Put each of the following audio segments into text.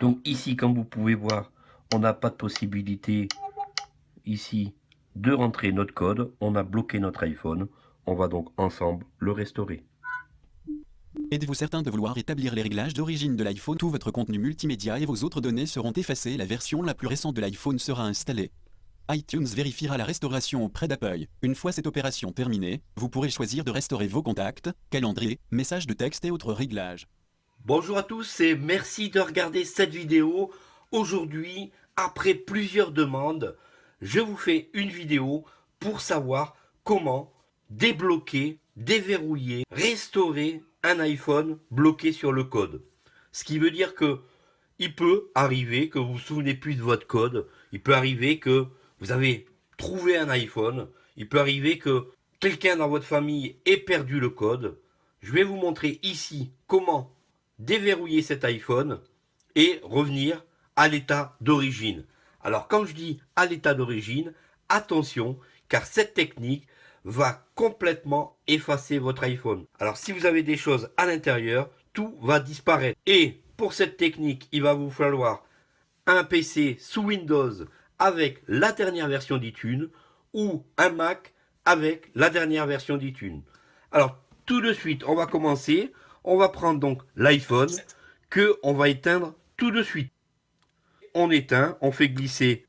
Donc ici, comme vous pouvez voir, on n'a pas de possibilité ici de rentrer notre code. On a bloqué notre iPhone. On va donc ensemble le restaurer. Êtes-vous certain de vouloir établir les réglages d'origine de l'iPhone? Tout votre contenu multimédia et vos autres données seront effacées. La version la plus récente de l'iPhone sera installée iTunes vérifiera la restauration auprès d'Apple. Une fois cette opération terminée, vous pourrez choisir de restaurer vos contacts, calendrier, messages de texte et autres réglages. Bonjour à tous et merci de regarder cette vidéo. Aujourd'hui, après plusieurs demandes, je vous fais une vidéo pour savoir comment débloquer, déverrouiller, restaurer un iPhone bloqué sur le code. Ce qui veut dire que il peut arriver que vous vous souvenez plus de votre code. Il peut arriver que vous avez trouvé un iPhone, il peut arriver que quelqu'un dans votre famille ait perdu le code. Je vais vous montrer ici comment déverrouiller cet iPhone et revenir à l'état d'origine. Alors quand je dis à l'état d'origine, attention, car cette technique va complètement effacer votre iPhone. Alors si vous avez des choses à l'intérieur, tout va disparaître. Et pour cette technique, il va vous falloir un PC sous Windows avec la dernière version d'iTunes ou un Mac avec la dernière version d'iTunes. Alors, tout de suite, on va commencer. On va prendre donc l'iPhone que on va éteindre tout de suite. On éteint, on fait glisser.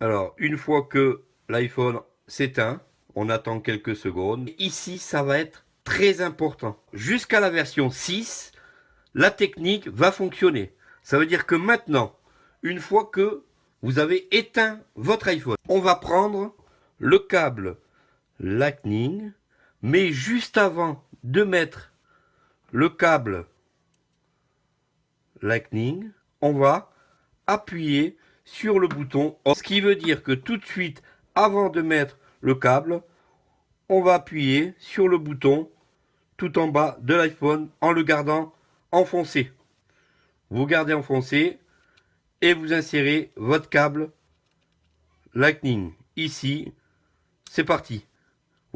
Alors, une fois que l'iPhone s'éteint, on attend quelques secondes. Ici, ça va être très important. Jusqu'à la version 6, la technique va fonctionner. Ça veut dire que maintenant, une fois que vous avez éteint votre iPhone, on va prendre le câble Lightning, mais juste avant de mettre le câble Lightning, on va appuyer sur le bouton Ce qui veut dire que tout de suite, avant de mettre le câble, on va appuyer sur le bouton tout en bas de l'iPhone en le gardant enfoncé. Vous gardez enfoncé et vous insérez votre câble Lightning ici. C'est parti.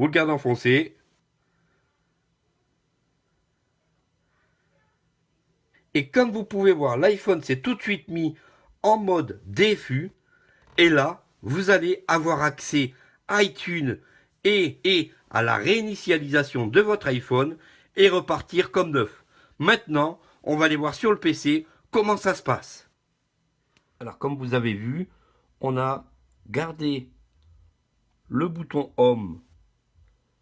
Vous le gardez enfoncé. Et comme vous pouvez voir, l'iPhone s'est tout de suite mis en mode défus. Et là, vous allez avoir accès à iTunes et, et à la réinitialisation de votre iPhone et repartir comme neuf. Maintenant, on va aller voir sur le PC comment ça se passe. Alors comme vous avez vu, on a gardé le bouton Home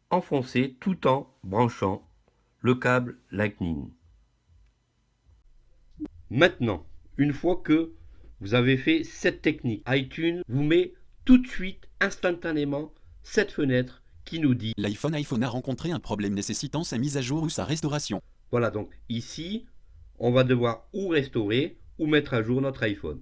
enfoncé tout en branchant le câble Lightning. Maintenant, une fois que vous avez fait cette technique, iTunes vous met tout de suite, instantanément, cette fenêtre qui nous dit L'iPhone iPhone a rencontré un problème nécessitant sa mise à jour ou sa restauration. Voilà, donc ici, on va devoir ou restaurer ou mettre à jour notre iPhone.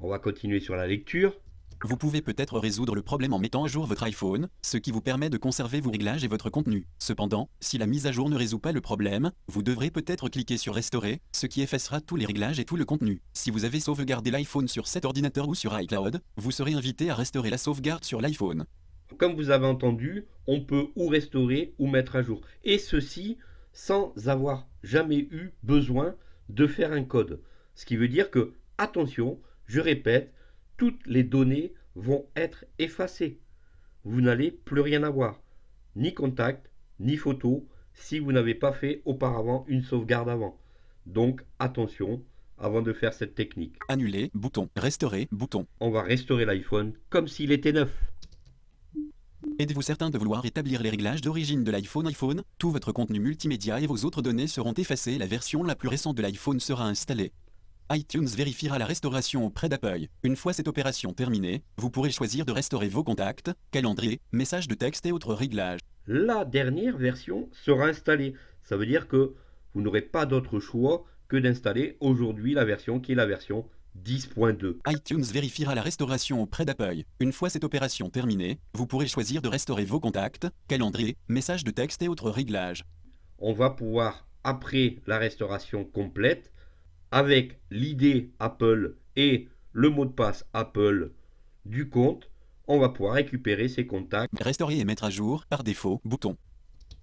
On va continuer sur la lecture. Vous pouvez peut-être résoudre le problème en mettant à jour votre iPhone, ce qui vous permet de conserver vos réglages et votre contenu. Cependant, si la mise à jour ne résout pas le problème, vous devrez peut-être cliquer sur Restaurer, ce qui effacera tous les réglages et tout le contenu. Si vous avez sauvegardé l'iPhone sur cet ordinateur ou sur iCloud, vous serez invité à restaurer la sauvegarde sur l'iPhone. Comme vous avez entendu, on peut ou restaurer ou mettre à jour. Et ceci sans avoir jamais eu besoin de faire un code. Ce qui veut dire que, attention, je répète, toutes les données vont être effacées. Vous n'allez plus rien avoir, ni contact, ni photo, si vous n'avez pas fait auparavant une sauvegarde avant. Donc attention avant de faire cette technique. Annuler, bouton, restaurer, bouton. On va restaurer l'iPhone comme s'il était neuf. Êtes-vous certain de vouloir établir les réglages d'origine de l'iPhone iPhone? Tout votre contenu multimédia et vos autres données seront effacées. La version la plus récente de l'iPhone sera installée iTunes vérifiera la restauration auprès d'Apple. Une fois cette opération terminée, vous pourrez choisir de restaurer vos contacts, calendrier, messages de texte et autres réglages. La dernière version sera installée. Ça veut dire que vous n'aurez pas d'autre choix que d'installer aujourd'hui la version qui est la version 10.2. iTunes vérifiera la restauration auprès d'Apple. Une fois cette opération terminée, vous pourrez choisir de restaurer vos contacts, calendrier, messages de texte et autres réglages. On va pouvoir, après la restauration complète, avec l'idée Apple et le mot de passe Apple du compte, on va pouvoir récupérer ces contacts. Restaurer et mettre à jour, par défaut, bouton.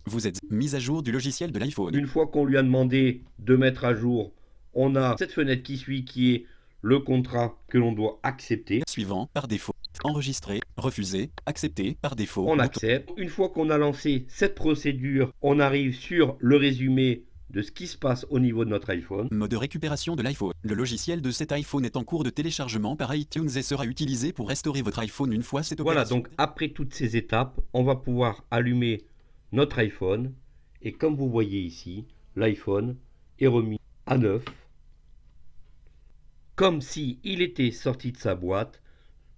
Vous êtes mise à jour du logiciel de l'iPhone. Une fois qu'on lui a demandé de mettre à jour, on a cette fenêtre qui suit qui est le contrat que l'on doit accepter. Suivant, par défaut. Enregistrer, refuser, accepter, par défaut. On Bouton. accepte. Une fois qu'on a lancé cette procédure, on arrive sur le résumé de ce qui se passe au niveau de notre iPhone. Mode de récupération de l'iPhone. Le logiciel de cet iPhone est en cours de téléchargement par iTunes et sera utilisé pour restaurer votre iPhone une fois cette Voilà, opération. donc après toutes ces étapes, on va pouvoir allumer notre iPhone. Et comme vous voyez ici, l'iPhone est remis à neuf. Comme si il était sorti de sa boîte,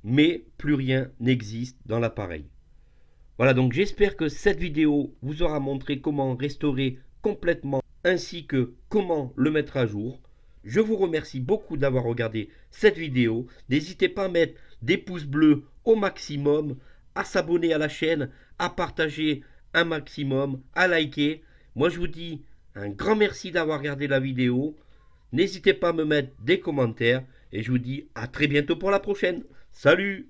mais plus rien n'existe dans l'appareil. Voilà, donc j'espère que cette vidéo vous aura montré comment restaurer complètement ainsi que comment le mettre à jour. Je vous remercie beaucoup d'avoir regardé cette vidéo. N'hésitez pas à mettre des pouces bleus au maximum, à s'abonner à la chaîne, à partager un maximum, à liker. Moi je vous dis un grand merci d'avoir regardé la vidéo. N'hésitez pas à me mettre des commentaires et je vous dis à très bientôt pour la prochaine. Salut